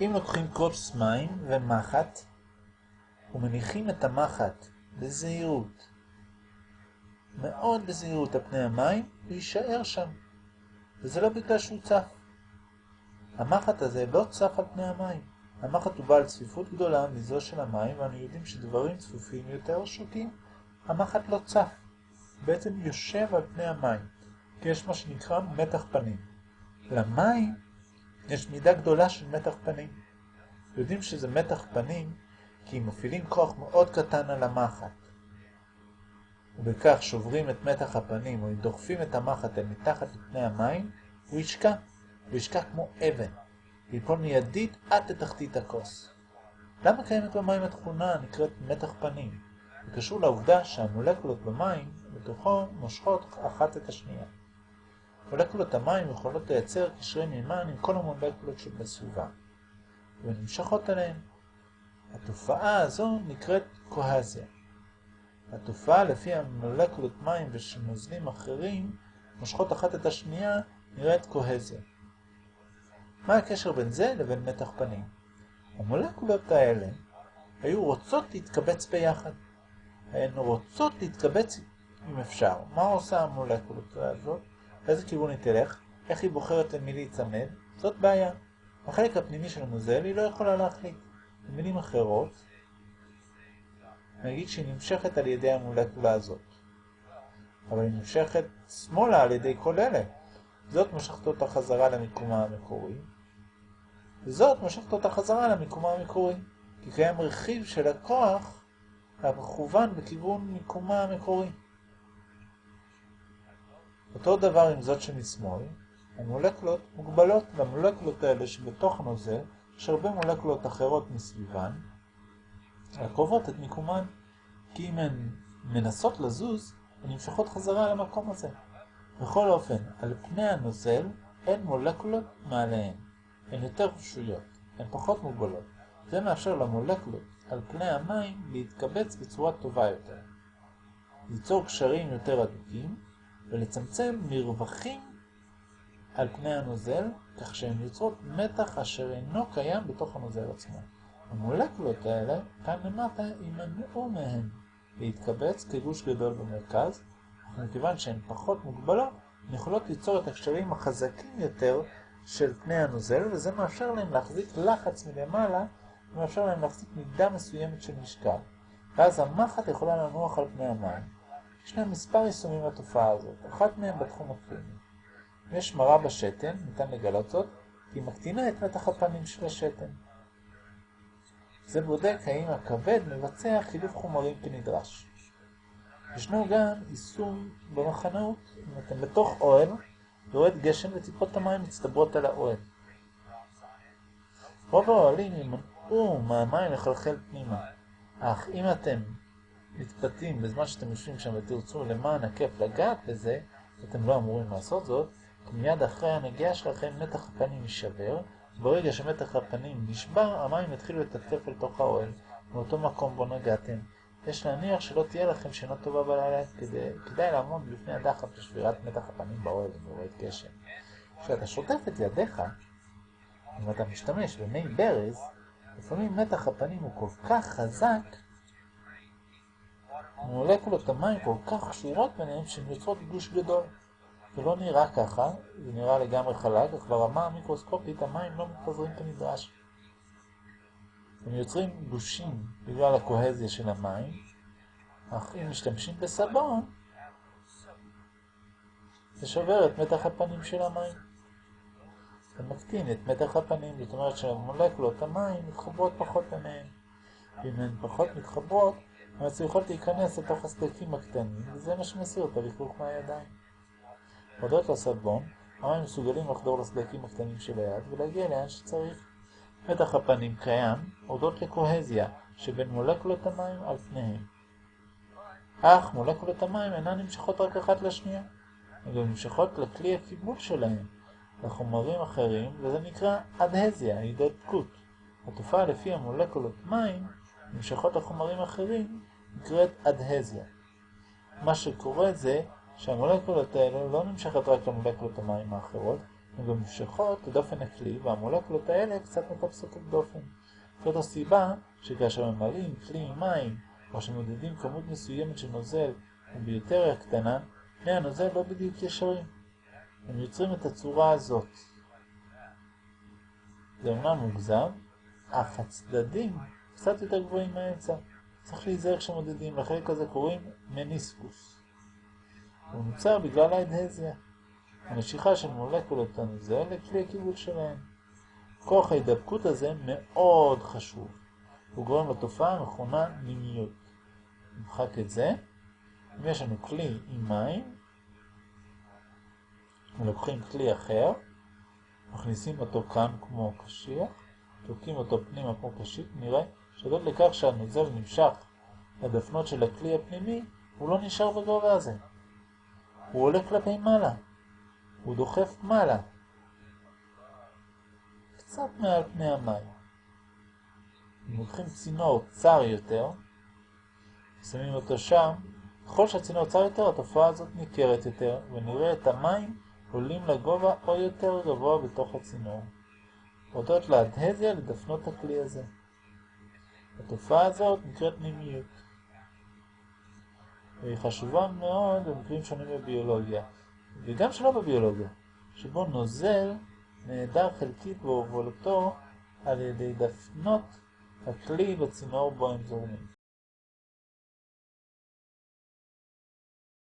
אם לוקחים כוס מים ומחט ומניחים את המחט בזהירות, מאוד בזהירות על פני המים, הוא יישאר שם. וזה לא בגלל שהוא צף. המחט הזה לא צף על פני המים. המחט הוא בעל צפיפות גדולה מזו של המים, ואנו יודעים שדברים צפופים יותר שותים. המחט לא צף, בעצם יושב על פני המים, כי יש מה שנקרא מתח פנים. למים יש מידה גדולה של מתח פנים. יודעים שזה מתח פנים כי מפעילים כוח מאוד קטן על המחט, ובכך שוברים את מתח הפנים, או דוחפים את המחט אל מתחת לפני המים, הוא ישקע. הוא ישקע כמו אבן, ויפול מיידית עד לתחתית הכוס. למה קיימת במים התכונה הנקראת מתח פנים? זה קשור לעובדה שהמולקולות במים בתוכו מושכות אחת את השנייה. מולקולות המים יכולות לייצר קשרי מימן עם כל המולקולות שבסביבה, ונמשכות עליהן. התופעה הזו נקראת קוהזיה. התופעה לפי המולקולות מים ושנוזלים אחרים מושכות אחת את השנייה נראית קוהזיה. מה הקשר בין זה לבין מתח פנים? המולקולות האלה היו רוצות להתקבץ ביחד. הן רוצות להתקבץ אם אפשר. מה עושה המולקולות הזאת? איזה כיוון היא תלך? איך היא בוחרת למי להיצמד? זאת בעיה. החלק הפנימי של הנוזל היא לא יכולה להחליט. במילים אחרות, נגיד שהיא נמשכת על ידי המולקולה הזאת. אבל היא נמשכת שמאלה על ידי כל אלה. זאת משכת אותה חזרה למיקומה המקורי, וזאת משכת אותה חזרה למיקומה המקורי, כי קיים רכיב של הכוח המכוון בכיוון מיקומה המקורי. אותו עם עם זאת שמשמאל, המולקולות מוגבלות למולקולות האלה שבתוך הנוזל, יש הרבה מולקולות אחרות מסביבן, הקרובות את מיקומן, כי אם הן מנסות לזוז, הן נמשכות חזרה למקום הזה. בכל אופן, על פני הנוזל אין מולקולות מעליהן. הן יותר פשויות, הן פחות מוגבלות. זה מאפשר למולקולות על פני המים להתקבץ בצורה טובה יותר. ליצור קשרים יותר הדוקים ולצמצם מרווחים על פני הנוזל, כך שהן יוצרות מתח אשר אינו קיים בתוך הנוזל עצמו. המולקולות האלה, כאן למטה, יימנעו מהן להתקבץ כגוש גדול במרכז, אך מכיוון שהן פחות מוגבלות, הן יכולות ליצור את הקשרים החזקים יותר של פני הנוזל, וזה מאפשר להם להחזיק לחץ מלמעלה, ומאפשר להם להחזיק מידה מסוימת של משקל. ואז המחט יכולה לנוח על פני המים. יש להם מספר יישומים לתופעה הזאת, אחת מהם בתחום הקליני. אם יש מרה בשתן, ניתן לגלות זאת, כי היא מקטינה את מתח הפנים של השתן. זה בודק האם הכבד מבצע חילוף חומרים כנדרש. ישנו גם יישום במחנאות, אם אתם בתוך אוהל, יורד גשם וטיפות המים מצטברות על האוהל. רוב האוהלים ימנעו מהמים לחלחל פנימה, אך אם אתם מתפתים בזמן שאתם יושבים שם ותרצו למען הכיף לגעת בזה, אתם לא אמורים לעשות זאת, כי מיד אחרי הנגיעה שלכם מתח הפנים יישבר, ברגע שמתח הפנים נשבר, המים יתחילו לטפטף אל תוך האוהל, מאותו מקום בו נגעתם. יש להניח שלא תהיה לכם שינה טובה בלילה, כדי, כדאי לעמוד בפני הדחף לשבירת מתח הפנים באוהל ובורד גשם. כשאתה שוטף את ידיך, אם אתה משתמש במי ברז, לפעמים מתח הפנים הוא כל כך חזק, מולקולות המים כל כך קשורות ביניהם שהן יוצרות גוש גדול. זה לא נראה ככה, זה נראה לגמרי חלק, אך ברמה המיקרוסקופית המים לא מתפזרים כנדרש. הם יוצרים גושים בגלל הקוהזיה של המים, אך אם משתמשים בסבון, זה שובר את מתח הפנים של המים. זה מקטין את מתח הפנים, זאת אומרת שהמולקולות המים מתחברות פחות ביניהן. ואם הן פחות מתחברות, הן מצליחות להיכנס לתוך הסדקים הקטנים, וזה מה שמסיר את הלכלוך מהידיים. הודות לסבון, המים מסוגלים לחדור לסדקים הקטנים של היד ולהגיע לאן שצריך. מתח הפנים קיים הודות לקוהזיה שבין מולקולות המים על פניהם. אך מולקולות המים אינן נמשכות רק אחת לשנייה, הן גם נמשכות לכלי הקיבול שלהם, לחומרים אחרים, וזה נקרא אדהזיה, הידבקות. התופעה לפי המולקולות מים נמשכות לחומרים אחרים נקראת אדהזיה. מה שקורה זה שהמולקולות האלה לא נמשכת רק למולקולות המים האחרות, הן גם נמשכות לדופן הכלי, והמולקולות האלה קצת מטפסות את דופן. זאת הסיבה שכאשר ממלאים כלי מים, או שמודדים כמות מסוימת של נוזל וביותר קטנה, פני הנוזל לא בדיוק ישרים. הם יוצרים את הצורה הזאת. זה אומנם מוגזם, אך הצדדים קצת יותר גבוהים מהאמצע. צריך להיזהר כשמודדים, לחלק הזה קוראים מניסקוס. הוא נוצר בגלל האדהזיה, המשיכה של מולקולות הנוזל לכלי הקיבול שלהם. כוח ההידבקות הזה מאוד חשוב. הוא גורם לתופעה המכונה נימיות. נמחק את זה. אם יש לנו כלי עם מים, ולוקחים כלי אחר, מכניסים אותו כאן כמו קשיח, תוקעים אותו פנימה כמו קשיק, נראה שדות לכך שהנוזל נמשך לדפנות של הכלי הפנימי, הוא לא נשאר בגובה הזה. הוא עולה כלפי מעלה. הוא דוחף מעלה. קצת מעל פני המים. אם לוקחים צינור צר יותר, שמים אותו שם, ככל שהצינור צר יותר, התופעה הזאת ניכרת יותר, ונראה את המים עולים לגובה או יותר גבוה בתוך הצינור. הודות לאדהזיה לדפנות הכלי הזה. התופעה הזאת נקראת נימיות. והיא חשובה מאוד במקרים שונים בביולוגיה, וגם שלא בביולוגיה, שבו נוזל נעדר חלקית בהובלתו על ידי דפנות הכלי בצינור בו הם זורמים.